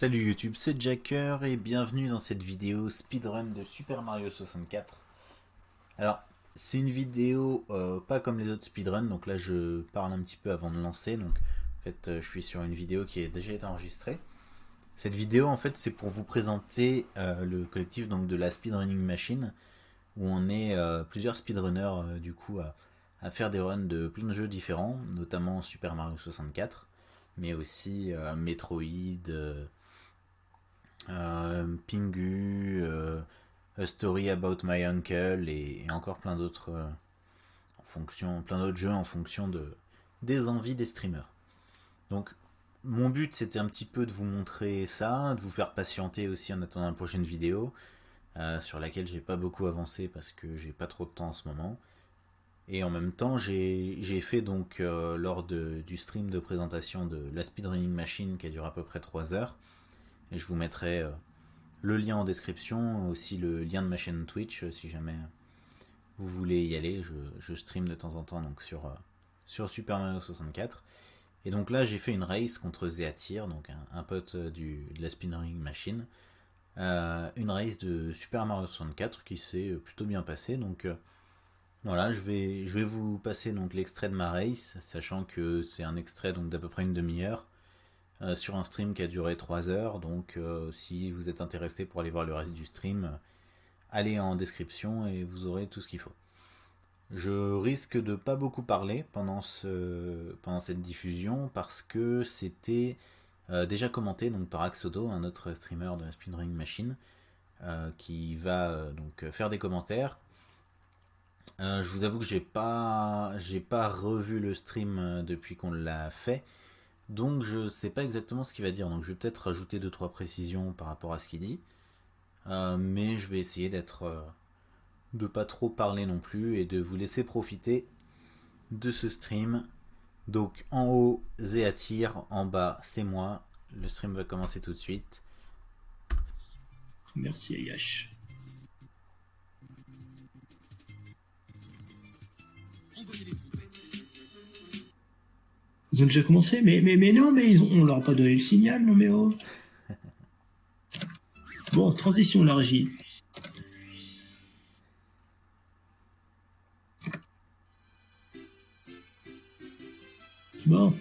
Salut YouTube, c'est Jacker et bienvenue dans cette vidéo speedrun de Super Mario 64. Alors, c'est une vidéo euh, pas comme les autres speedruns, donc là je parle un petit peu avant de lancer, donc en fait euh, je suis sur une vidéo qui a déjà été enregistrée. Cette vidéo en fait c'est pour vous présenter euh, le collectif de la Speedrunning Machine, où on est plusieurs speedrunners du coup à, faire des runs de plein de jeux différents, notamment Super Mario 64, mais aussi Metroid, Pingu, euh, A Story About My Uncle et, encore plein d'autres euh, en fonction, plein d'autres jeux en fonction de des envies des streamers. Donc mon but c'était un petit peu de vous montrer ça, de vous faire patienter aussi en attendant la prochaine vidéo sur laquelle j'ai pas beaucoup avancé parce que j'ai pas trop de temps en ce moment. Et en même temps, j'ai fait donc lors du stream de présentation de la speedrunning machine qui a duré à peu près 3 heures, et je vous mettrai euh, le lien en description, aussi le lien de ma chaîne Twitch euh, si jamais vous voulez y aller. Je, stream de temps en temps donc sur, euh, sur Super Mario 64. Et donc là j'ai fait une race contre Zeatir, donc un, pote du, de la Spinning Machine. une race de Super Mario 64 qui s'est plutôt bien passée. Donc voilà, je vais, je vais vous passer l'extrait de ma race, sachant que c'est un extrait d'à peu près une demi-heure. Euh, sur un stream qui a duré 3 heures. Donc euh, si vous êtes intéressé pour aller voir le reste du stream, allez en description et vous aurez tout ce qu'il faut. Je risque de pas beaucoup parler pendant, ce, pendant cette diffusion parce que c'était euh, déjà commenté donc, par Axodo, un autre streamer de la Speedring Machine, qui va donc faire des commentaires. je vous avoue que j'ai pas pas revu le stream depuis qu'on l'a fait. Donc je ne sais pas exactement ce qu'il va dire, donc je vais peut-être rajouter 2-3 précisions par rapport à ce qu'il dit. Euh, mais je vais essayer d'être... Euh, de pas trop parler non plus et de vous laisser profiter de ce stream. Donc en haut, Zéatir, en bas, c'est moi. Le stream va commencer tout de suite. Merci Ayash. Ils ont déjà commencé, mais, mais, mais non, mais ils ont, on leur a pas donné le signal, non mais oh. Bon, transition la régie. Bon.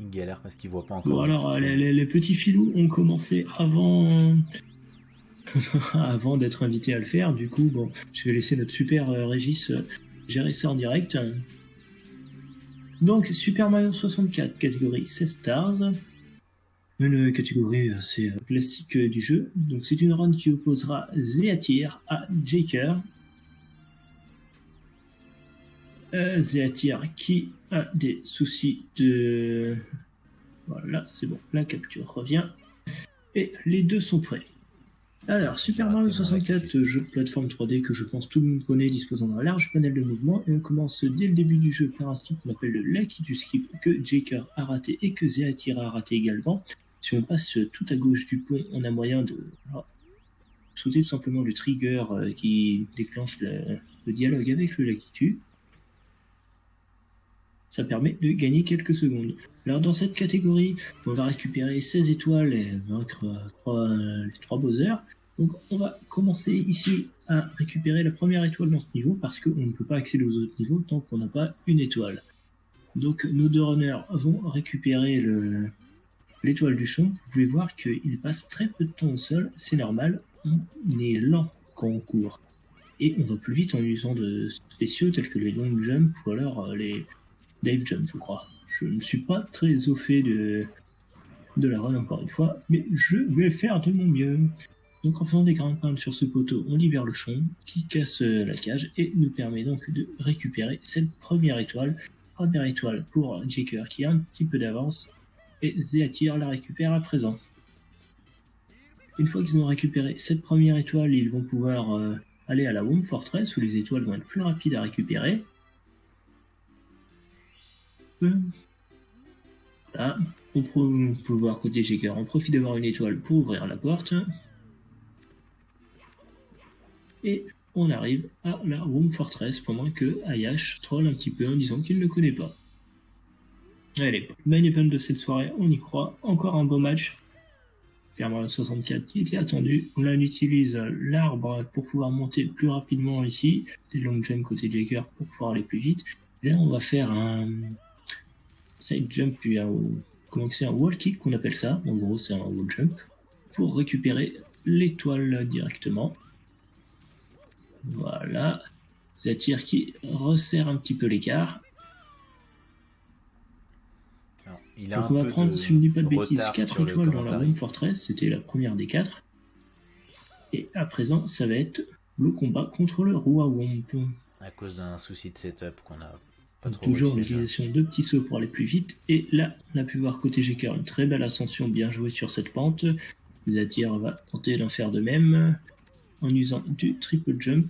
Il galère parce qu'il voit pas encore. Bon alors, les, les, petits filous ont commencé avant avant d'être invité à le faire. Du coup, bon, je vais laisser notre super euh, Régis euh, gérer ça en direct. Donc, Super Mario 64, catégorie 16 stars. Une catégorie assez euh, classique du jeu. Donc, c'est une run qui opposera Zeatir à Jaker. Euh, qui a des soucis de... Voilà, c'est bon, la capture revient. Et les deux sont prêts. Alors, Super Mario 64, jeu de plateforme 3D que je pense tout le monde connaît, disposant d'un large panel de mouvements, et on commence dès le début du jeu par un skip qu'on appelle le Lucky du skip, que Jaker a raté et que Zeatira a raté également. Si on passe tout à gauche du pont, on a moyen de sauter tout simplement le trigger euh, qui déclenche le, dialogue avec le Lucky. Ça permet de gagner quelques secondes. Alors dans cette catégorie, on va récupérer 16 étoiles et vaincre les 3 Bowser. Donc on va commencer ici à récupérer la première étoile dans ce niveau parce qu'on ne peut pas accéder aux autres niveaux tant qu'on n'a pas une étoile. Donc nos deux runners vont récupérer l'étoile du champ. Vous pouvez voir qu'il passe très peu de temps au sol, c'est normal, on est lent quand on court. Et on va plus vite en usant de spéciaux tels que les long jump ou alors euh, les Dave jump je crois. Je ne suis pas très au fait de, la run encore une fois, mais je vais faire de mon mieux. Donc en faisant des grimpins sur ce poteau, on libère le champ qui casse euh, la cage et nous permet donc de récupérer cette première étoile. Première étoile pour Jaker qui a un petit peu d'avance et Zeatir la récupère à présent. Une fois qu'ils ont récupéré cette première étoile, ils vont pouvoir euh, aller à la Home Fortress où les étoiles vont être plus rapides à récupérer. Là, on peut voir côté Jaker, on profite d'avoir une étoile pour ouvrir la porte. Et on arrive à la Room Fortress pendant que Ayash troll un petit peu en disant qu'il ne connaît pas. Allez, main event de cette soirée, on y croit. Encore un beau match. Clairement 64 qui était attendu. On utilise l'arbre pour pouvoir monter plus rapidement ici. C'était long jump côté Jaker pour pouvoir aller plus vite. Là, on va faire un side jump puis un, comment c'est un wall kick qu'on appelle ça. En gros, c'est un wall jump pour récupérer l'étoile directement. Voilà. Zatir qui resserre un petit peu l'écart. Donc on va prendre, si je ne dis pas de bêtises, 4 étoiles dans la Room Fortress, c'était la première des 4. Et à présent, ça va être le combat contre le roi Womp. À cause d'un souci de setup qu'on a Toujours l'utilisation de petits sauts pour aller plus vite. Et là, on a pu voir côté Jeker une très belle ascension bien jouée sur cette pente. Zatir va tenter d'en faire de même en usant du triple jump.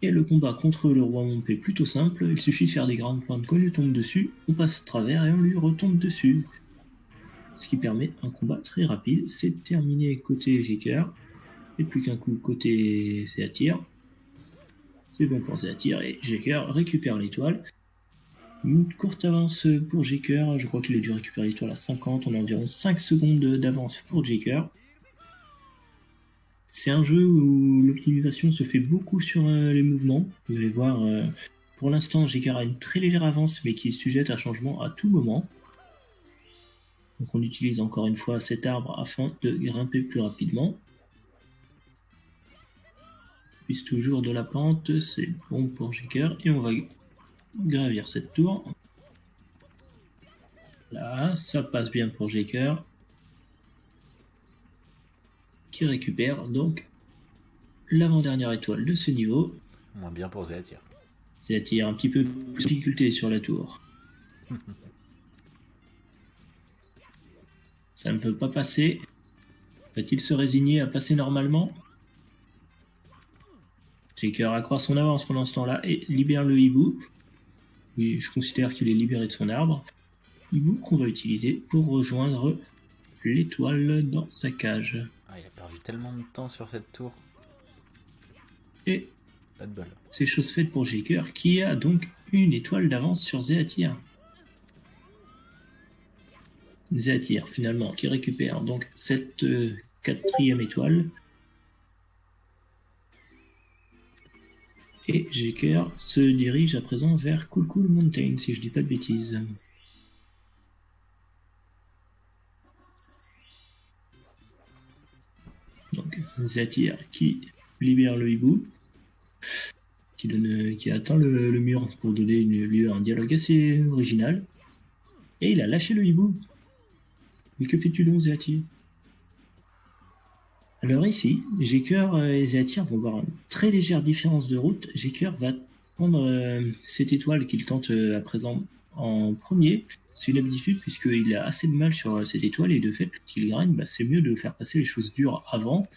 Et le combat contre le roi Momp est plutôt simple, il suffit de faire des grandes pointes qu'on lui tombe dessus, on passe à travers et on lui retombe dessus. Ce qui permet un combat très rapide, c'est terminé côté Jeker, et plus qu'un coup côté Zéatir. C'est bon pour Zéatir et Jeker récupère l'étoile. Une courte avance pour Jeker, je crois qu'il a dû récupérer l'étoile à 50, on a environ 5 secondes d'avance pour Jeker. C'est un jeu où l'optimisation se fait beaucoup sur euh, les mouvements. Vous allez voir, euh, pour l'instant, Jeker a une très légère avance, mais qui est sujette à changement à tout moment. Donc on utilise encore une fois cet arbre afin de grimper plus rapidement. Puis toujours de la pente, c'est bon pour Jeker. Et on va gravir cette tour. Là, ça passe bien pour Jeker qui récupère donc l'avant-dernière étoile de ce niveau. Moins bien pour Zéatir. Zéatir, un petit peu plus de difficulté sur la tour. Ça ne veut pas passer. Va-t-il se résigner à passer normalement? Shaker accroît son avance pendant ce temps-là et libère le hibou. Oui, je considère qu'il est libéré de son arbre. Hibou qu'on va utiliser pour rejoindre l'étoile dans sa cage. Ah, il a perdu tellement de temps sur cette tour. Et pas de bol. C'est chose faite pour Jaker qui a donc une étoile d'avance sur Zéatir. Zéatir finalement qui récupère donc cette euh, quatrième étoile. Et Jaker se dirige à présent vers Cool Cool Mountain si je dis pas de bêtises. Donc Zatir qui libère le hibou, qui, donne, atteint le, mur pour donner lieu à un dialogue assez original. Et il a lâché le hibou. Mais que fais-tu donc, Zatir Alors ici, Jeker et Zatir vont voir une très légère différence de route. Jeker va prendre euh, cette étoile qu'il tente euh, à présent en premier, c'est une habitude puisqu'il a assez de mal sur cette étoile et de fait qu'il gagne, bah, c'est mieux de faire passer les choses dures avant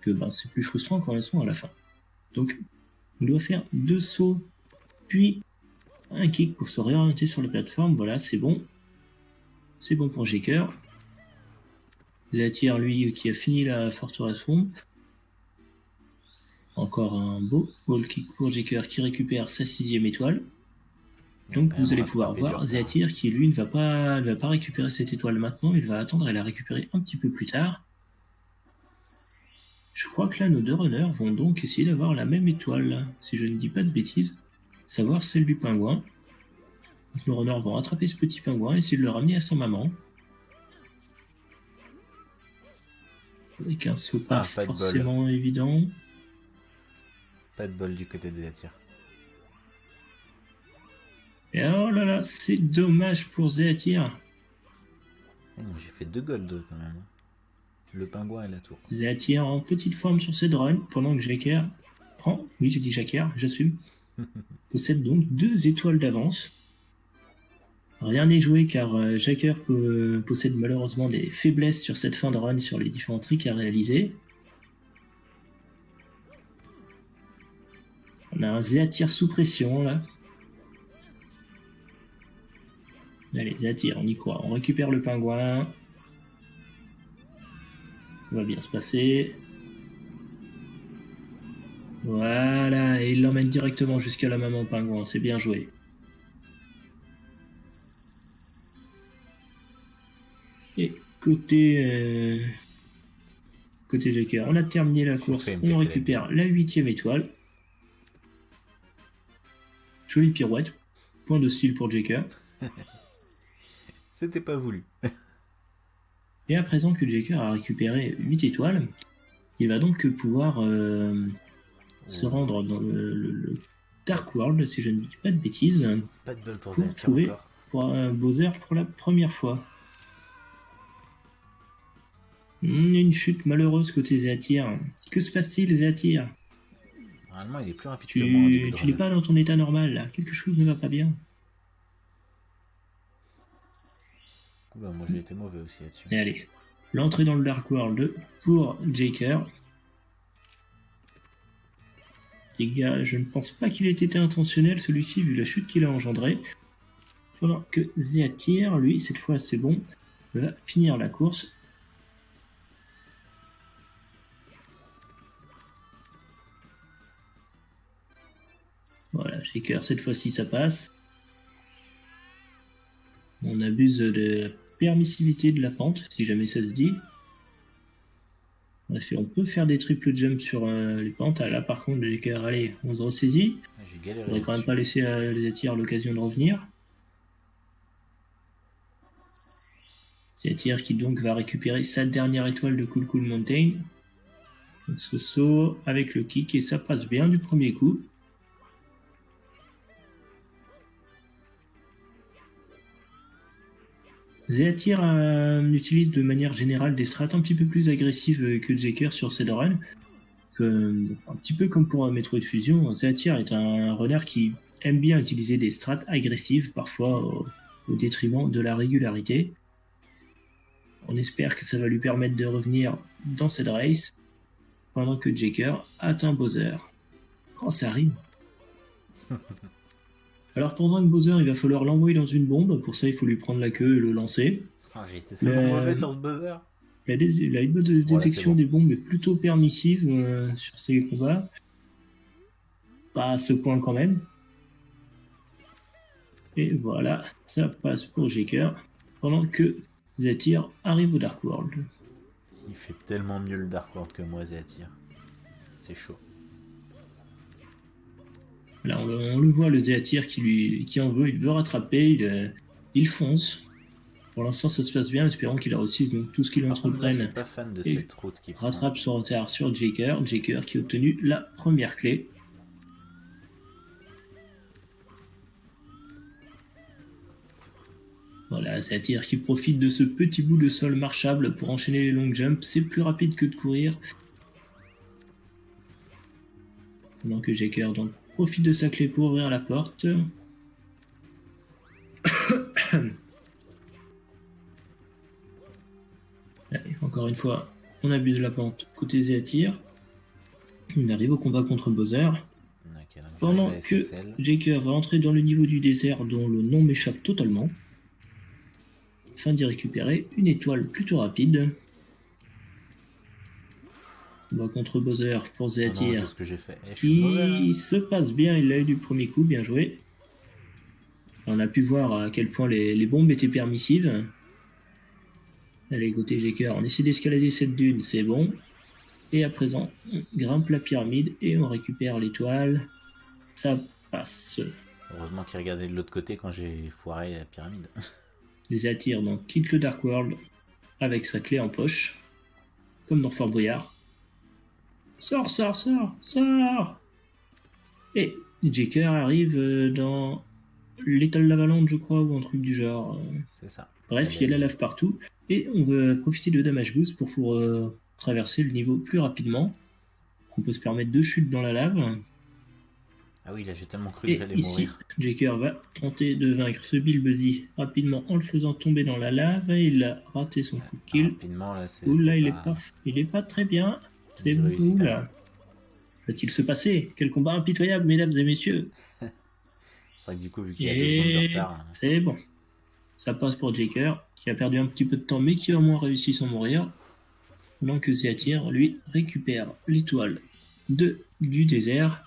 que bah, c'est plus frustrant quand elles sont à la fin. Donc on doit faire deux sauts puis un kick pour se réorienter sur la plateforme. Voilà, c'est bon. C'est bon pour Jeker. Zatir, lui, qui a fini la forteresse Swamp. Encore un beau wall kick pour Jeker qui récupère sa sixième étoile. Donc vous allez pouvoir voir Zéatir qui lui ne va pas ne va pas récupérer cette étoile maintenant, il va attendre à la récupérer un petit peu plus tard. Je crois que là nos deux runners vont donc essayer d'avoir la même étoile, si je ne dis pas de bêtises, savoir celle du pingouin. nos runners vont attraper ce petit pingouin et essayer de le ramener à sa maman. Avec un saut pas, ah, forcément évident. Pas de bol du côté de Zéatir. Et oh là là, c'est dommage pour Zéatir. Eh, j'ai fait deux golds quand même. Le pingouin et la tour. Zéatir en petite forme sur ses drones, pendant que Jacker prend, oui j'ai dit Jacker, j'assume, possède donc deux étoiles d'avance. Rien n'est joué car euh, Jacker possède malheureusement des faiblesses sur cette fin de run sur les différents tricks à réaliser. On a un Zéatir sous pression là. Allez, attire, on y croit. On récupère le pingouin. Ça va bien se passer. Voilà, et il l'emmène directement jusqu'à la maman pingouin. C'est bien joué. Côté euh, côté Joker. On a terminé la course, on récupère la huitième étoile. Jolie pirouette, point de style pour Joker. C'était pas voulu. Et à présent que Joker a récupéré 8 étoiles, il va donc pouvoir euh, se rendre dans le, le- le Dark World, si je ne dis pas de bêtises, Pas de pour trouver- pour un Bowser pour la première fois. Hmm, Une chute malheureuse côté Zéatir. Que se passe-t-il, Zéatir Normalement, il est plus rapide Tu, que moi en début de tu n'es pas dans ton état normal là. Quelque chose ne va pas bien. Bah, moi, j'ai été mauvais aussi là-dessus. Et allez, l'entrée dans le Dark World pour Jaker. Les gars, je ne pense pas qu'il ait été intentionnel celui-ci vu la chute qu'il a engendrée. Pendant que Zéatir, lui, cette fois c'est bon, va finir la course. Voilà, Shaker, cette fois-ci ça passe. On abuse de la permissivité de la pente, si jamais ça se dit. On peut faire des triple jumps sur euh, les pentes. Ah, là, par contre, Shaker, allez, on se ressaisit. Ah, J'ai. On va quand même pas laisser à les attires l'occasion de revenir. Zatir qui donc va récupérer sa dernière étoile de Cool Cool Mountain. Donc ce saut avec le kick et ça passe bien du premier coup. Zéatir euh, utilise de manière générale des strats un petit peu plus agressives que Zeker sur Shadowrun. Que, un petit peu comme pour Metroid Fusion, Zéatir est un runner qui aime bien utiliser des strats agressives, parfois au, au détriment de la régularité. On espère que ça va lui permettre de revenir dans cette race pendant que Jaker atteint Bowser. Oh, ça rime. Alors pendant que Bowser, il va falloir l'envoyer dans une bombe. Pour ça, il faut lui prendre la queue et le lancer. Ah, tellement mauvais sur ce buzzer. La, la de détection bon. des bombes est plutôt permissive euh, sur ces combats. Pas à ce point quand même. Et voilà, ça passe pour Jaker. Pendant que Zatir arrive au Dark World. Il fait tellement mieux le Dark World que moi, Zatir. C'est chaud. Là, on, le- on le voit, le Zéatir qui, lui, qui en veut, il veut rattraper, il, euh, il fonce. Pour l'instant, ça se passe bien, espérons qu'il réussisse donc tout ce qu'il je suis entreprenne. pas fan de Et cette route qui prend. Rattrape son retard sur Jaker. Jaker qui a obtenu la première clé. Voilà, Zéatir qui profite de ce petit bout de sol marchable pour enchaîner les long jumps. C'est plus rapide que de courir. Pendant que Jaker donc profite de sa clé pour ouvrir la porte. Allez, encore une fois, on abuse de la pente côté Zéatir. On arrive au combat contre Bowser. Pendant que SSL. Jaker va entrer dans le niveau du désert dont le nom m'échappe totalement, afin d'y récupérer une étoile plutôt rapide. Combat contre Bowser pour Ah que j'ai fait Eh, mauvais, qui se passe bien, il l'a eu du premier coup, bien joué. On a pu voir à quel point les, les bombes étaient permissives. Allez, côté Jaker, on essaie d'escalader cette dune, c'est bon. Et à présent, on grimpe la pyramide et on récupère l'étoile. Ça passe. Heureusement qu'il regardait de l'autre côté quand j'ai foiré la pyramide. Les attire donc quitte le Dark World avec sa clé en poche, comme dans Fort Boyard. Sors, sors, sors, sors Et Jaker arrive euh, dans l'étal l'avalanche, je crois, ou un truc du genre. Euh, C'est ça. Bref, il y a la lave partout. Et on va profiter de Damage Boost pour, pour euh, traverser le niveau plus rapidement. On peut se permettre deux chutes dans la lave. Ah oui, là j'ai tellement cru que Et j'allais ici, mourir. Jaker va tenter de vaincre ce Bilbuzzy rapidement en le faisant tomber dans la lave. Et il a raté son coup de kill. Rapidement, là, c'est. Ouh là, c'est il est pas, il est pas très bien. C'est vous là. Va-t-il se passer? Quel combat impitoyable, mesdames et messieurs. C'est vrai que du coup, vu qu'il y a deux secondes de Et retard. hein. c'est bon. Ça passe pour Jaker, qui a perdu un petit peu de temps, mais qui a au moins réussi sans mourir. Pendant que Zéatir, lui, récupère l'étoile de, du désert.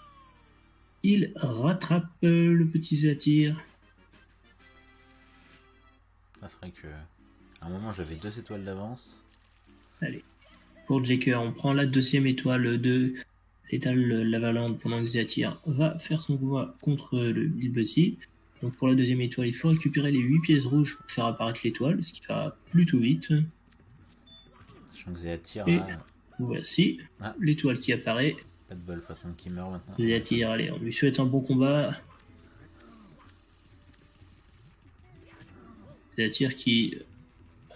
Il rattrape euh, le petit Zéatir. Ah, c'est vrai que. À un moment, j'avais deux étoiles d'avance. Allez. Pour Jaker, on prend la deuxième étoile de l'étal Lavalande pendant que Zatir va faire son combat contre le Bilbusy. Donc pour la deuxième étoile, il faut récupérer les 8 pièces rouges pour faire apparaître l'étoile, ce qui va plutôt vite. Sachant que Zéatir Et- Voici Ah. l'étoile qui apparaît. pas de bol, faut attendre qu'il meurt maintenant. Zatir, allez, on lui souhaite un bon combat. Zatir qui...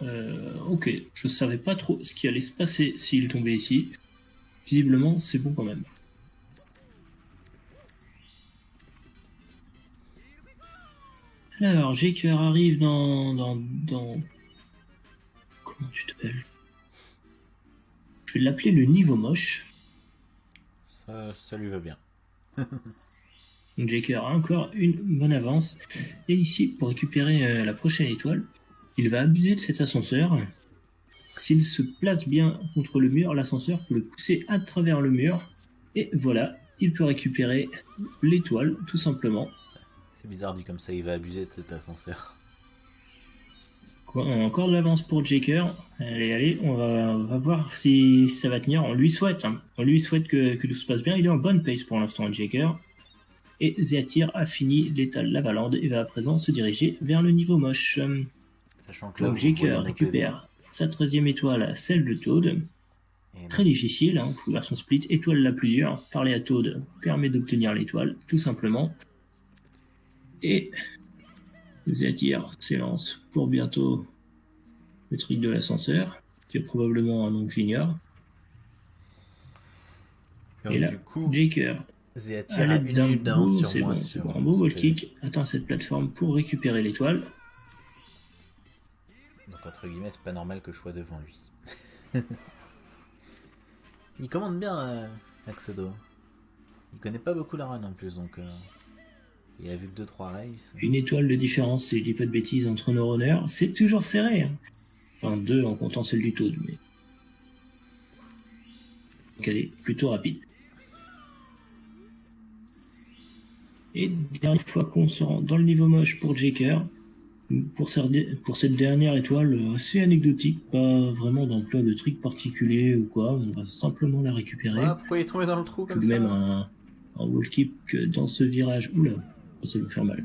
euh, ok, je savais pas trop ce qui allait se passer s'il tombait ici. Visiblement, c'est bon quand même. Alors, Jaker arrive dans, dans, dans... Comment tu t'appelles? Je vais l'appeler le niveau moche. Ça, ça lui va bien. Jaker a encore une bonne avance. Et ici, pour récupérer euh, la prochaine étoile, il va abuser de cet ascenseur. S'il se place bien contre le mur, l'ascenseur peut le pousser à travers le mur. Et voilà, il peut récupérer l'étoile, tout simplement. C'est bizarre dit comme ça, il va abuser de cet ascenseur. Quoi, on a encore de l'avance pour Jaker. Allez, allez, on va, on va voir si ça va tenir. On lui souhaite, hein. on lui souhaite que, que tout se passe bien. Il est en bonne pace pour l'instant, Jaker. Et Zéatir a fini l'étal Lavalande et va à présent se diriger vers le niveau moche. Nos récupère sa 13e étoile, celle de Toad. Très difficile, hein, faut son split. Étoile la plus dure, parler à Toad permet d'obtenir l'étoile, tout simplement. Et Zéatir s'élance pour bientôt le truc de l'ascenseur, qui est probablement un nom que j'ignore. Et là, Jaker, a une d'un sur c'est bon, c'est sur- bon, un beau wall kick atteint cette plateforme pour récupérer l'étoile. Donc, entre guillemets, c'est pas normal que je sois devant lui. il commande bien, euh, Axedo. Il connaît pas beaucoup la run en plus, donc. euh, il a vu que 2-3 races. Une étoile de différence, si je dis pas de bêtises, entre nos runners, c'est toujours serré. hein. Enfin, deux en comptant celle du Toad, mais. Donc elle est plutôt rapide. Et dernière fois qu'on se rend dans le niveau moche pour Jaker, pour, cette- dernière étoile, euh, c'est anecdotique, pas vraiment d'emploi de trick particulier ou quoi, on va simplement la récupérer. Ah, pourquoi il est tombé dans le trou Tout comme de même un, un wall kick dans ce virage. Oula, ça va me faire mal.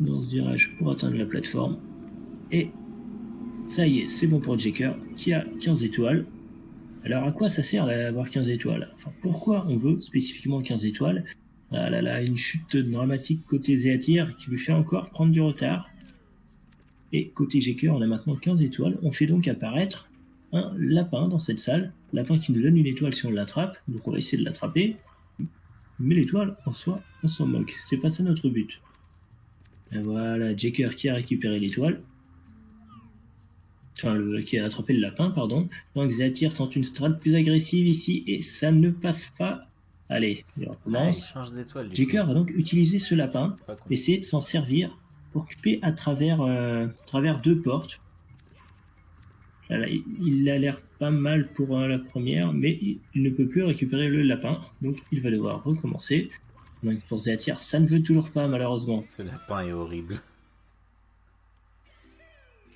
Dans ce virage pour atteindre la plateforme. Et ça y est, c'est bon pour Jaker qui a 15 étoiles. Alors à quoi ça sert d'avoir 15 étoiles? Enfin, pourquoi on veut spécifiquement 15 étoiles? Ah là là, une chute dramatique côté Zéatir qui lui fait encore prendre du retard. Et côté Jaker, on a maintenant 15 étoiles. On fait donc apparaître un lapin dans cette salle. Lapin qui nous donne une étoile si on l'attrape. Donc on va essayer de l'attraper. Mais l'étoile, en soi, on s'en moque. C'est pas ça notre but. Et voilà, Jaker qui a récupéré l'étoile. Enfin, qui a attrapé le lapin, pardon. Donc Zatir tente une strat plus agressive ici et ça ne passe pas. Allez, il Ah, il recommence. Jaker coup. va donc utiliser ce lapin essayer de s'en servir pour couper à travers, euh, à travers deux portes. Voilà, il- a l'air pas mal pour euh, la première, mais il, ne peut plus récupérer le lapin, donc il va devoir recommencer. Donc pour Zéatir, ça ne veut toujours pas malheureusement. Ce lapin est horrible.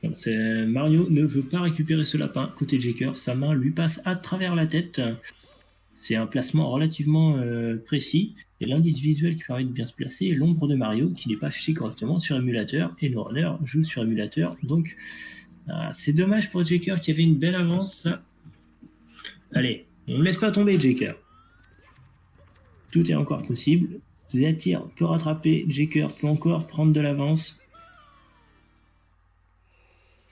Donc, c'est- Mario ne veut pas récupérer ce lapin côté Jaker, sa main lui passe à travers la tête. C'est un placement relativement euh, précis et l'indice visuel qui permet de bien se placer est l'ombre de Mario qui n'est pas affiché correctement sur émulateur et nos runners jouent sur émulateur. Donc ah, c'est dommage pour Jaker qui avait une belle avance. Allez, on ne laisse pas tomber Jaker. Tout est encore possible. Zatir peut rattraper, Jaker peut encore prendre de l'avance.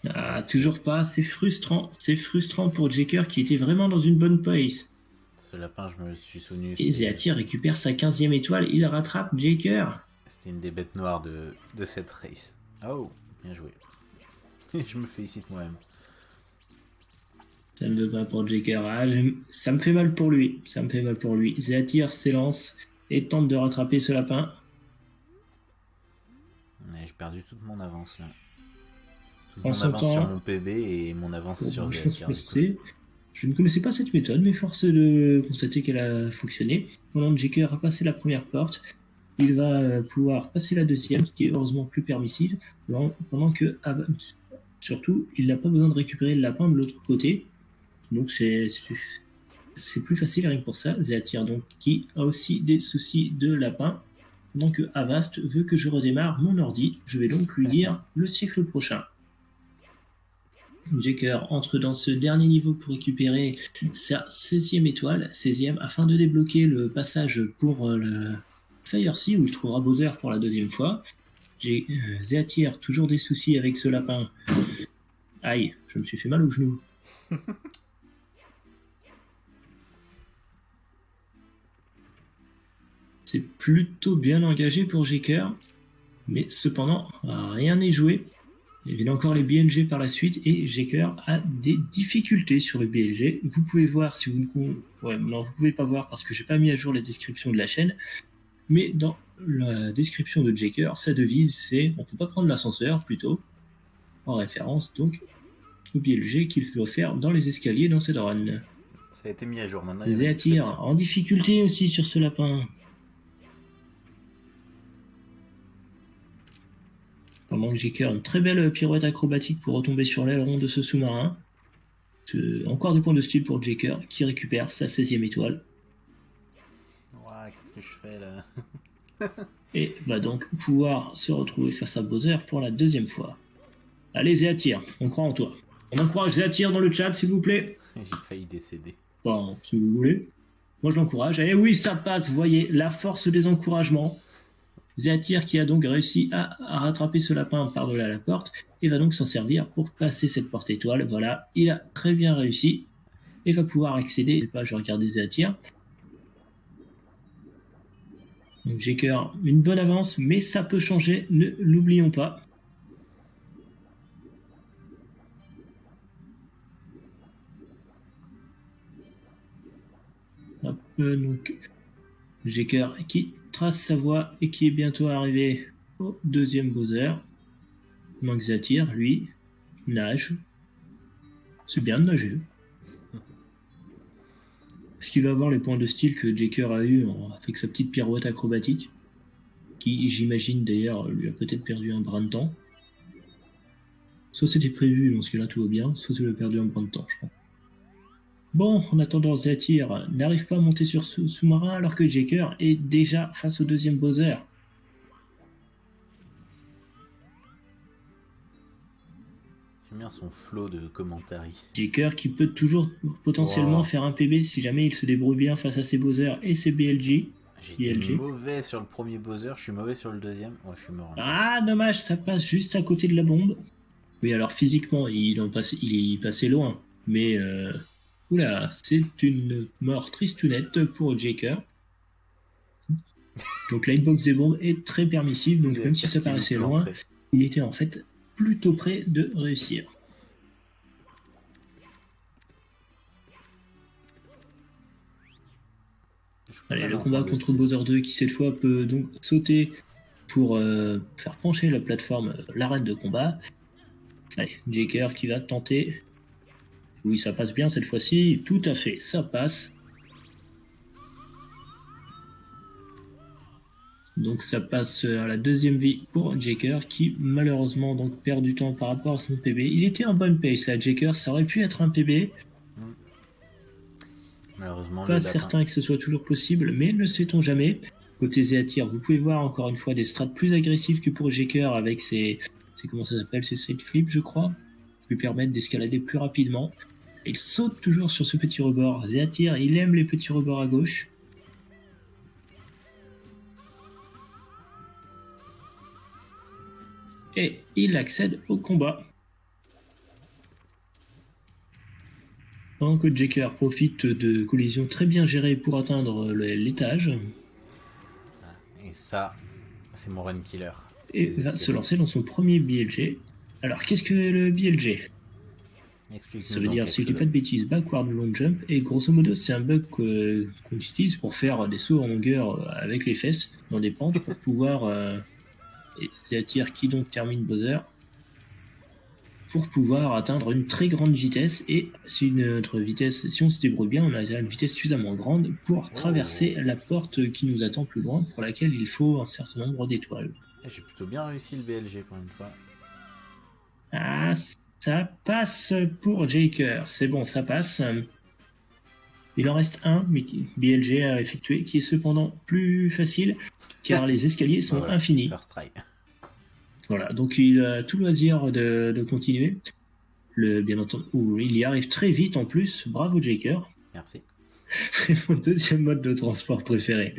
Ah, toujours pas, c'est frustrant. C'est frustrant pour Jaker qui était vraiment dans une bonne pace. Ce lapin, je me suis souvenu. Et Zéatir récupère sa 15e étoile, il rattrape Jaker. C'était une des bêtes noires de, de cette race. Oh, bien joué. je me félicite moi-même. Ça ne veut pas pour Jaker. Ah, ça me fait mal pour lui. Ça me fait mal pour lui. Zéatir s'élance et tente de rattraper ce lapin. J'ai perdu toute mon avance là. Toute En mon avance temps- sur mon PB et mon avance sur Zéatir. Je ne connaissais pas cette méthode, mais force est de constater qu'elle a fonctionné. Pendant que Jaker a passé la première porte, il va euh, pouvoir passer la deuxième, ce qui est heureusement plus permissible, pendant que surtout, il n'a pas besoin de récupérer le lapin de l'autre côté. Donc c'est c'est plus facile rien que pour ça. Zéatir donc qui a aussi des soucis de lapin. Pendant que Avast veut que je redémarre mon ordi, je vais donc lui dire le siècle prochain. Jaker entre dans ce dernier niveau pour récupérer sa 16e étoile, 16e, afin de débloquer le passage pour le Fire Sea où il trouvera Bowser pour la deuxième fois. J'ai euh, toujours des soucis avec ce lapin. Aïe, je me suis fait mal au genou. C'est plutôt bien engagé pour Jeker, mais cependant, rien n'est joué. Il y a encore les BLG par la suite et Jeker a des difficultés sur le BLG. Vous pouvez voir si vous ne ouais, non, vous pouvez pas voir parce que j'ai pas mis à jour la description de la chaîne, mais dans la description de Jeker, sa devise c'est on peut pas prendre l'ascenseur plutôt en référence donc au BLG qu'il doit faire dans les escaliers dans cette run. Ça a été mis à jour maintenant. Les attire en difficulté aussi sur ce lapin. Pendant que j'ai une très belle pirouette acrobatique pour retomber sur l'aileron de ce sous-marin. Encore des points de style pour Jaker qui récupère sa 16e étoile. Qu'est-ce que je fais là? Et va donc pouvoir se retrouver face à Bowser pour la deuxième fois. Allez, Zéatir, on croit en toi. On encourage Zéatir dans le chat, s'il vous plaît. J'ai failli décéder. Bon, si vous voulez. Moi, je l'encourage. Et oui, ça passe, vous voyez, la force des encouragements. Zéatir qui a donc réussi à, rattraper ce lapin par-delà la porte et va donc s'en servir pour passer cette porte étoile. Voilà, il a très bien réussi et va pouvoir accéder. Pas, je regarde Zéatir. Donc cœur une bonne avance, mais ça peut changer, ne l'oublions pas. Hop, donc j'ai cœur qui trace sa voie et qui est bientôt arrivé au deuxième Bowser. Manxatir, lui, nage. C'est bien de nager. Est-ce qu'il va avoir les points de style que Jaker a eu avec sa petite pirouette acrobatique Qui, j'imagine d'ailleurs, lui a peut-être perdu un brin de temps? Soit c'était prévu, dans ce cas-là tout va bien, soit il a perdu un brin de temps, je crois. Bon, en attendant, Zatir n'arrive pas à monter sur sous-marin alors que Jaker est déjà face au deuxième Bowser. J'aime bien son flot de commentaires. Jaker qui peut toujours potentiellement faire un PB si jamais il se débrouille bien face à ses Bowser et ses BLG. J'étais mauvais sur le premier Bowser, je suis mauvais sur le deuxième. Je suis mort. Ah, dommage, ça passe juste à côté de la bombe. Oui, alors physiquement, il, en passe, il est passé loin. Mais euh, Oula, c'est une mort tristounette pour Jaker. Donc la hitbox des bombes est très permissive, donc même si ça paraissait loin, il était en fait plutôt près de réussir. Allez, le combat contre Bowser 2 qui cette fois peut donc sauter pour euh, faire pencher la plateforme, l'arène de combat. Allez, Jaker qui va tenter oui, ça passe bien cette fois-ci. Tout à fait, ça passe. Donc ça passe à la deuxième vie pour Jaker qui malheureusement donc perd du temps par rapport à son PB. Il était en bonne pace là, Jaker, ça aurait pu être un PB. Malheureusement, pas certain que ce soit toujours possible, mais ne sait-on jamais. Côté Zéatir, vous pouvez voir encore une fois des strats plus agressifs que pour Jaker avec ses, ses comment ça s'appelle, ses straight flips je crois, qui lui permettent d'escalader plus rapidement. Il saute toujours sur ce petit rebord. Zéatir, il aime les petits rebords à gauche. Et il accède au combat. Pendant que Jaker profite de collisions très bien gérées pour atteindre l'étage. Et ça, c'est mon run killer. Et va se lancer dans son premier BLG. Alors, qu'est-ce que le BLG ça veut dire, si je dis pas de bêtises, backward long jump, et grosso modo, c'est un bug qu'on utilise pour faire des sauts en longueur avec les fesses dans des pentes pour pouvoir. Euh, c'est à tir qui donc termine Bowser pour pouvoir atteindre une très grande vitesse et si notre vitesse, si on se débrouille bien, on a une vitesse suffisamment grande pour oh. traverser la porte qui nous attend plus loin, pour laquelle il faut un certain nombre d'étoiles. J'ai plutôt bien réussi le BLG pour une fois. Ah, Ça passe pour Jaker. C'est bon, ça passe. Il en reste un, mais BLG a effectué, qui est cependant plus facile, car les escaliers sont Voilà, infinis. First try. Voilà, donc il a tout loisir de, de continuer. Le, bien entendu, il y arrive très vite en plus. Bravo Jaker. Merci. C'est mon deuxième mode de transport préféré.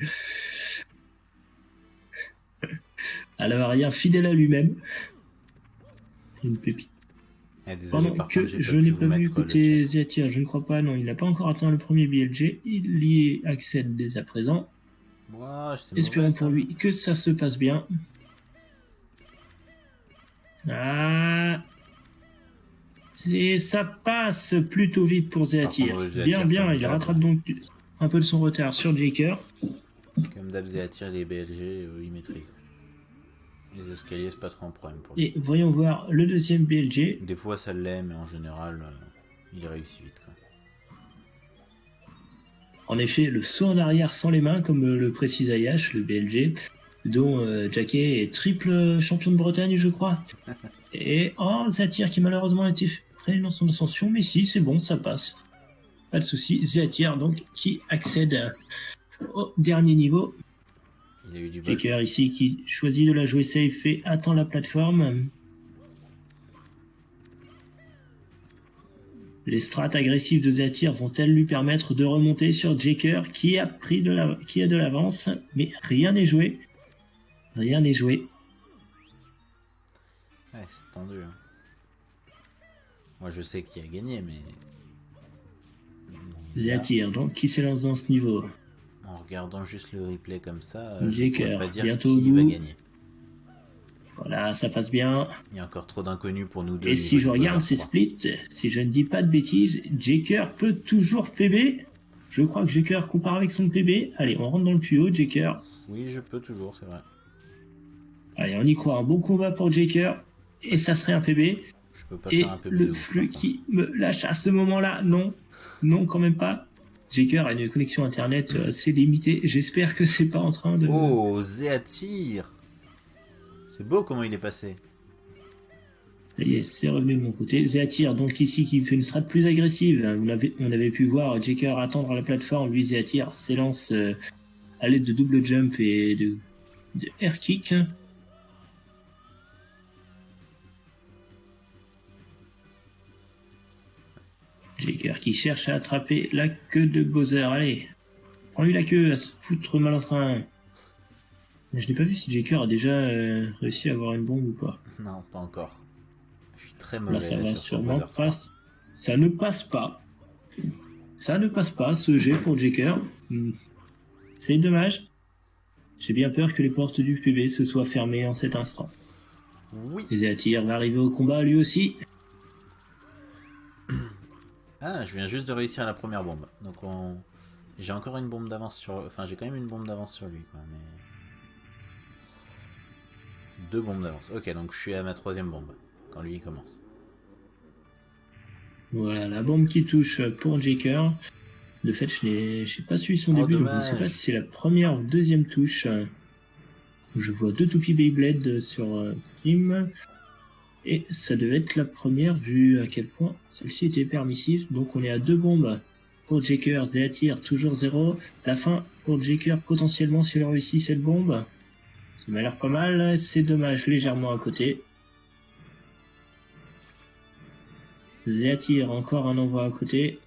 À l'avarien, fidèle à lui-même. Une pépite. Eh, désolé, Pendant par que contre, je n'ai pas vu côté chat. Ziatir, je ne crois pas, non, il n'a pas encore atteint le premier BLG. Il y accède dès à présent. Espérons mauvais, pour ça. lui que ça se passe bien. Ah Et ça passe plutôt vite pour Zéatir, Bien, bien, il rattrape donc un peu de son retard sur Jaker. Comme d'hab, Zéatir, les BLG, euh, ils maîtrisent. Les escaliers, c'est pas trop un problème pour lui. Et voyons voir le deuxième BLG. Des fois, ça l'est, mais en général, euh, il réussit vite. Quoi. En effet, le saut en arrière sans les mains, comme le précise Ayash, le BLG, dont euh, Jacquet est triple champion de Bretagne, je crois. Et oh, Zatir qui malheureusement a été freiné dans son ascension, mais si, c'est bon, ça passe. Pas de souci. Zatir, donc, qui accède au dernier niveau. Il a eu du. Faker ici qui choisit de la jouer safe et attend la plateforme. Les strats agressives de Zatir vont-elles lui permettre de remonter sur Jaker qui a pris de la... qui a de l'avance, mais rien n'est joué. Rien n'est joué. Ouais, c'est tendu. hein. Moi, je sais qui a gagné, mais. Zatir, donc, qui s'élance dans ce niveau En regardant juste le replay comme ça, euh, je Jaker, pourrais pas dire bientôt qui va gagner. Voilà, ça passe bien. Il y a encore trop d'inconnus pour nous deux. Et si je regarde ces 3. splits, si je ne dis pas de bêtises, Jaker peut toujours PB. Je crois que Jaker compare avec son PB. Allez, on rentre dans le tuyau, Jaker. Oui, je peux toujours, c'est vrai. Allez, on y croit. Un bon combat pour Jaker. Et ça serait un PB. Je peux pas Et faire un peu le flux qui me lâche à ce moment-là, non. Non, quand même pas. Jaker a une connexion internet euh, assez limitée. J'espère que c'est pas en train de. Oh, Zéatir C'est beau comment il est passé. Ça y est, c'est revenu de mon côté. Zéatir, donc ici, qui fait une strat plus agressive. On avait pu voir Jaker attendre la plateforme. Lui, Zéatir s'élance euh, à l'aide de double jump et de, de air kick. Qui cherche à attraper la queue de Bowser. Allez, prends-lui la queue à se foutre mal en train. Je n'ai pas vu si Jaker a déjà euh, réussi à avoir une bombe ou pas. Non, pas encore. Je suis très mauvais Là, ça là, va sûrement Buzzer 3. pas. Ça ne passe pas. Ça ne passe pas, ce jet pour Jaker. Hmm. C'est dommage. J'ai bien peur que les portes du PB se soient fermées en cet instant. Oui. Zatir va arriver au combat lui aussi. Ah, je viens juste de réussir la première bombe. Donc on... j'ai encore une bombe d'avance sur... Enfin, j'ai quand même une bombe d'avance sur lui, quoi, mais... Deux bombes d'avance. Ok, donc je suis à ma troisième bombe, quand lui il commence. Voilà, la bombe qui touche pour Jaker. De fait, je n'ai pas suivi son Oh, début, donc je ne sais pas si c'est la première ou deuxième touche. Je vois deux toupies Beyblade sur euh, Kim. Et ça devait être la première vu à quel point celle-ci était permissive. Donc on est à deux bombes pour Jaker. Zéatir toujours zéro. La fin pour Jaker potentiellement s'il réussit cette bombe. Ça m'a l'air pas mal. C'est dommage, légèrement à côté. Zéatir encore un envoi à côté.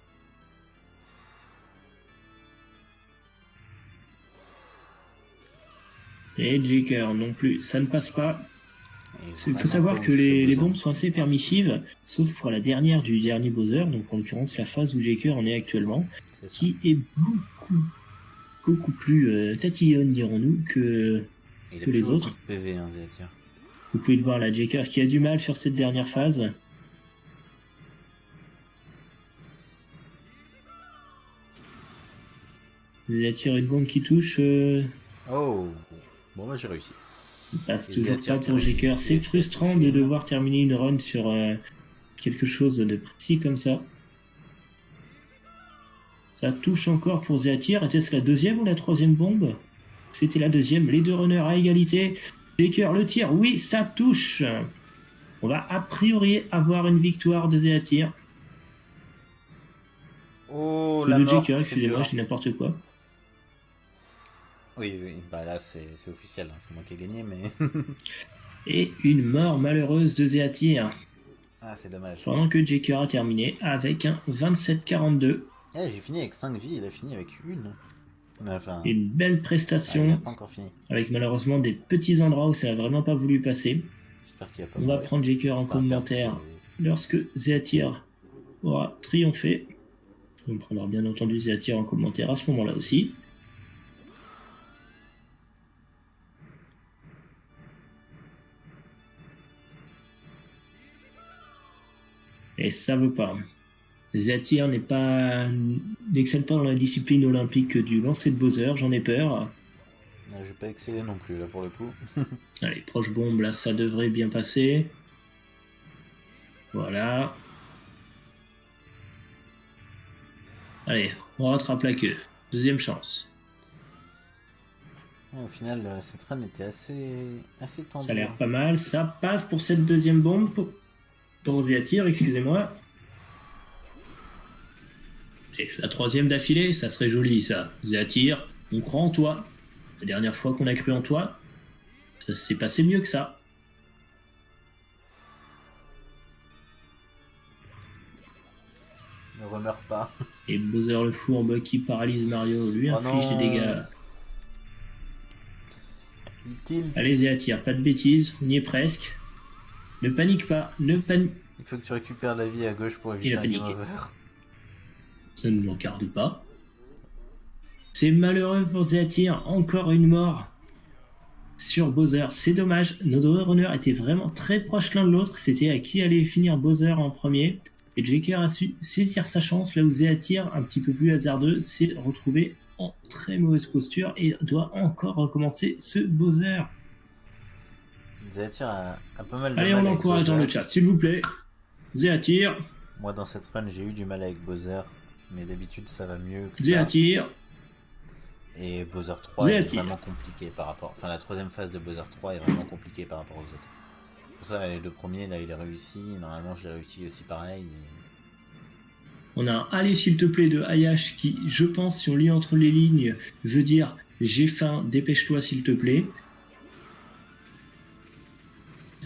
Et Jaker non plus, ça ne passe pas. Il faut savoir que les, bombes sont assez permissives, sauf pour la dernière du dernier Bowser, donc en l'occurrence la phase où Jaker en est actuellement, qui est beaucoup, beaucoup plus euh, tatillonne, dirons-nous, que Il a que les autres. PV, hein, vous pouvez le voir là, Jaker qui a du mal sur cette dernière phase. Il attire une bombe qui touche, euh, Oh Bon, bah j'ai réussi. Il passe toujours pas pour Jaker. C'est frustrant de devoir terminer une run sur euh, quelque chose de précis comme ça. Ça touche encore pour Zéatir. Était-ce la deuxième ou la troisième bombe? C'était la deuxième. Les deux runners à égalité. Jaker le tire. Oui, ça touche. On va a priori avoir une victoire de Zéatir. Oh, la mort, excusez-moi, je dis n'importe quoi. Oui, oui, bah là c'est officiel, hein. c'est moi qui ai gagné, mais. Et une mort malheureuse de Zéatir. Ah, c'est dommage. Pendant que Jaker a terminé avec un 27-42. Eh, j'ai fini avec 5 vies, il a fini avec une. une belle prestation. pas encore fini. Avec malheureusement des petits endroits où ça a vraiment pas voulu passer. On va prendre Jaker en commentaire lorsque Zéatir aura triomphé. On prendra bien entendu Zéatir en commentaire à ce moment-là aussi. Et ça veut pas. Zéatir n'est pas n'excelle pas dans la discipline olympique du lancer de Bowser, j'en ai peur. Je vais pas exceller non plus là pour le coup. Allez, proche bombe, là ça devrait bien passer. Voilà. Allez, on rattrape la queue. Deuxième chance. au final, euh, cette run était assez, assez tendue. Ça a l'air pas mal. Ça passe pour cette deuxième bombe. Pour, pour excusez-moi. Et la troisième d'affilée, ça serait joli ça. Viatir, on croit en toi. La dernière fois qu'on a cru en toi, ça s'est passé mieux que ça. Ne remeurt pas. Et Bowser le fou en bas qui paralyse Mario, lui oh inflige des dégâts. Allez, Zéatir, pas de bêtises, on y est presque. Ne panique pas, ne panique. Il faut que tu récupères la vie à gauche pour éviter game Ça ne regarde pas. C'est malheureux pour Zéatir, encore une mort sur Bowser. C'est dommage, nos deux runners étaient vraiment très proches l'un de l'autre. C'était à qui allait finir Bowser en premier. Et Jaker a su saisir sa chance là où Zéatir, un petit peu plus hasardeux, s'est retrouvé en très mauvaise posture et doit encore recommencer ce Bowser. Zéatir a, pas mal de Allez, on l'encourage dans le chat, s'il vous plaît. Zéatir. Moi, dans cette run, j'ai eu du mal avec Bowser, mais d'habitude, ça va mieux. Que Zéatir. Et Bowser 3 est vraiment compliqué par rapport. Enfin, la troisième phase de Bowser 3 est vraiment compliquée par rapport aux autres. Pour ça, les deux premiers, là, il a réussi. Normalement, je l'ai réussi aussi pareil. On a un Allez, s'il te plaît de Hayash qui, je pense, si on lit entre les lignes, veut dire J'ai faim, dépêche-toi, s'il te plaît.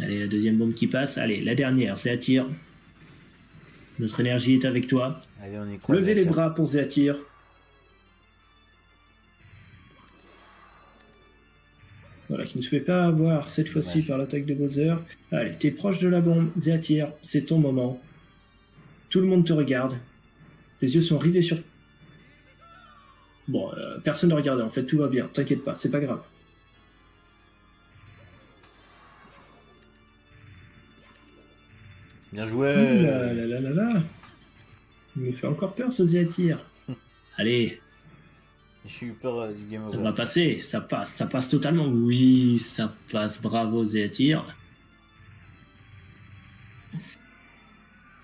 Allez, la deuxième bombe qui passe. Allez, la dernière, Zéatir. Notre énergie est avec toi. Allez, on y croit, Levez les bras pour Zéatir. Voilà, qui ne se fait pas avoir cette fois-ci par l'attaque de Bowser. Allez, t'es proche de la bombe, Zéatir, c'est ton moment. Tout le monde te regarde. Les yeux sont rivés sur... Bon, euh, personne ne regarde, en fait, tout va bien, t'inquiète pas, c'est pas grave. Bien joué là, là, là, là, là. Il me fait encore peur ce Zéatir. Allez. J'ai eu peur euh, du game over. Ça va passer, ça passe, ça passe totalement. Oui, ça passe, bravo Zéatir.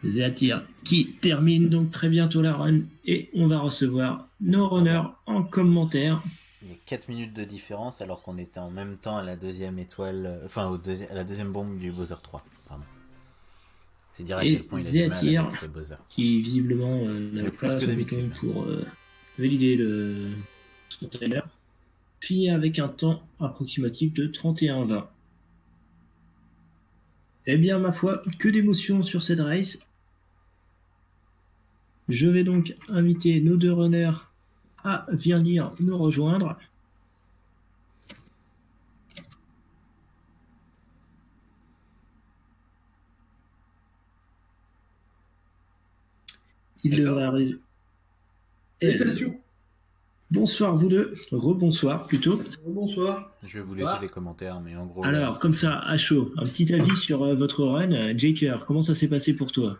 Zéatir qui termine donc très bientôt la run et on va recevoir nos runners en commentaire. Il y a 4 minutes de différence alors qu'on était en même temps à la deuxième étoile, euh, enfin au à la deuxième bombe du Bowser 3. Pardon. C'est dire à quel point il a du mal avec Qui visiblement euh, n'avait pas son bouton pour euh, valider le container. Finit avec un temps approximatif de 31-20. Eh bien, ma foi, que d'émotions sur cette race. Je vais donc inviter nos deux runners à venir nous rejoindre. Il devrait arriver. Bonsoir vous deux, rebonsoir plutôt. Bonsoir. Je vais vous laisser les commentaires, mais en gros. Alors, comme ça, à chaud, un petit avis sur euh, votre run. Jaker, comment ça s'est passé pour toi?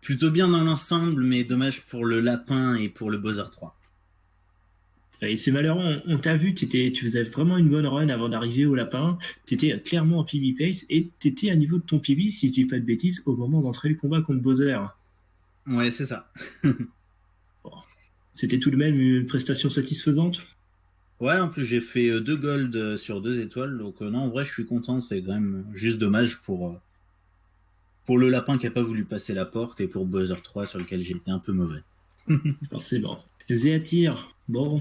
Plutôt bien dans l'ensemble, mais dommage pour le lapin et pour le Bowser 3. Et c'est malheureux, on, t'a vu, tu faisais vraiment une bonne run avant d'arriver au lapin, tu étais clairement en PB pace et tu étais à niveau de ton PB, si je dis pas de bêtises, au moment d'entrer le combat contre Bowser. Ouais, c'est ça. C'était tout de même une prestation satisfaisante? Ouais, en plus j'ai fait euh, deux golds euh, sur deux étoiles, donc euh, non, en vrai je suis content, c'est quand même juste dommage pour pour le lapin qui a pas voulu passer la porte et pour Bowser 3 sur lequel j'ai été un peu mauvais. Forcément. Zéatir, bon,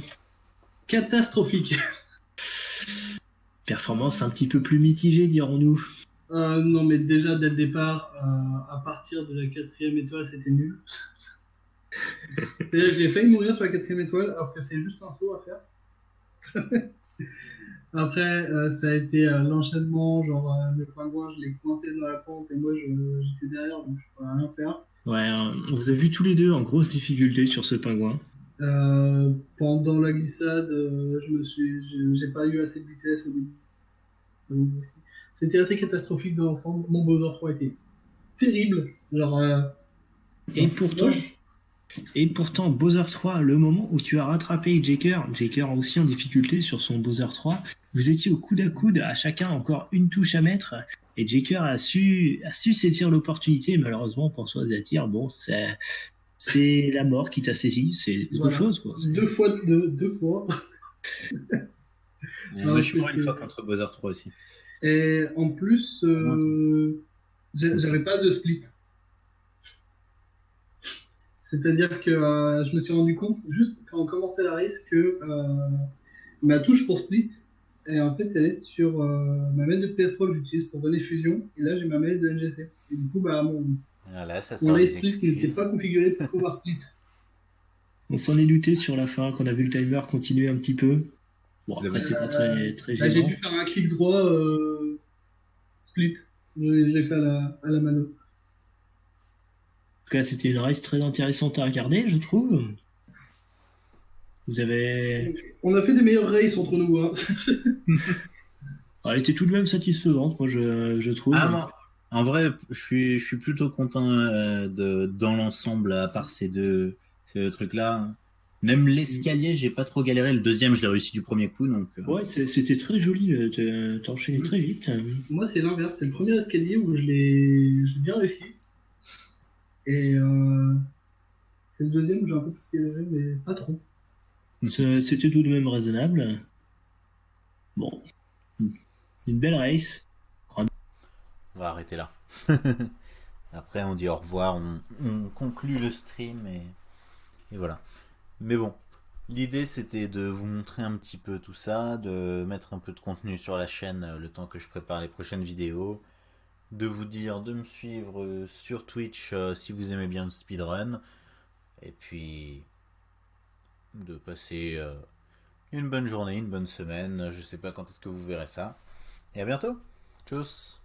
Catastrophique. performance un petit peu plus mitigée, dirons-nous. Euh, non, mais déjà, dès le départ, euh, à partir de la quatrième étoile, c'était nul. C'est-à-dire que j'ai failli mourir sur la quatrième étoile, alors que c'est juste un saut à faire. Après, euh, ça a été euh, l'enchaînement, genre euh, le pingouin, je l'ai coincé dans la pente et moi j'étais derrière, donc je pouvais rien faire. Ouais, hein, on vous a vu tous les deux en grosse difficulté sur ce pingouin. Euh, pendant la glissade, euh, je me suis, j'ai pas eu assez de vitesse au début. C'était assez catastrophique dans l'ensemble. Mon Bowser 3 était terrible. Genre, euh, Et pourtant, et pourtant, Bowser 3, le moment où tu as rattrapé Jaker, Jaker aussi en difficulté sur son Bowser 3, vous étiez au coude à coude, à chacun encore une touche à mettre, et Jaker a su, a su saisir l'opportunité. Malheureusement, pour soi, Zatir, bon, c'est, c'est la mort qui t'a saisi, c'est autre Voilà. chose, quoi. Deux fois, deux, deux fois. Moi, je suis mort une fois contre Bowser 3 aussi. Et en plus, euh, j'avais pas de split. C'est-à-dire que euh, je me suis rendu compte, juste quand on commençait la race, que euh, ma touche pour split, et en fait, elle est sur euh, ma manette de PS3 que j'utilise pour donner fusion, et là j'ai ma manette de NGC. Et du coup, bah, mon, Voilà, ça mon sort race split qui n'était pas configuré pour pouvoir split. On s'en est douté sur la fin, qu'on a vu le timer continuer un petit peu. Bon, après, c'est pas très, très Là, j'ai gênant. dû faire un clic droit euh, split. Je, l'ai fait à la, à la mano. En tout cas, c'était une race très intéressante à regarder, je trouve. Vous avez. On a fait des meilleures races entre nous. Hein. Ah, Elle était tout de même satisfaisante, moi, je, je trouve. Ah, moi, en vrai, je suis, je suis plutôt content euh, de, dans l'ensemble, à part ces deux, ces deux trucs-là. Même l'escalier, j'ai pas trop galéré. Le deuxième, je l'ai réussi du premier coup, donc. euh, Ouais, c'était très joli, euh, t'as- enchaîné très vite. Moi, c'est l'inverse. C'est le premier escalier où je l'ai bien réussi. Et euh, c'est le deuxième où j'ai un peu plus galéré, mais pas trop. C'est- C'était tout de même raisonnable. Bon. Une belle race. On va arrêter là. Après, on dit au revoir, on, on conclut le stream et, et voilà. Mais bon, l'idée c'était de vous montrer un petit peu tout ça, de mettre un peu de contenu sur la chaîne euh, le temps que je prépare les prochaines vidéos, de vous dire de me suivre euh, sur Twitch euh, si vous aimez bien le speedrun, et puis de passer une bonne journée, une bonne semaine. Je sais pas quand est-ce que vous verrez ça. Et à bientôt. Tchuss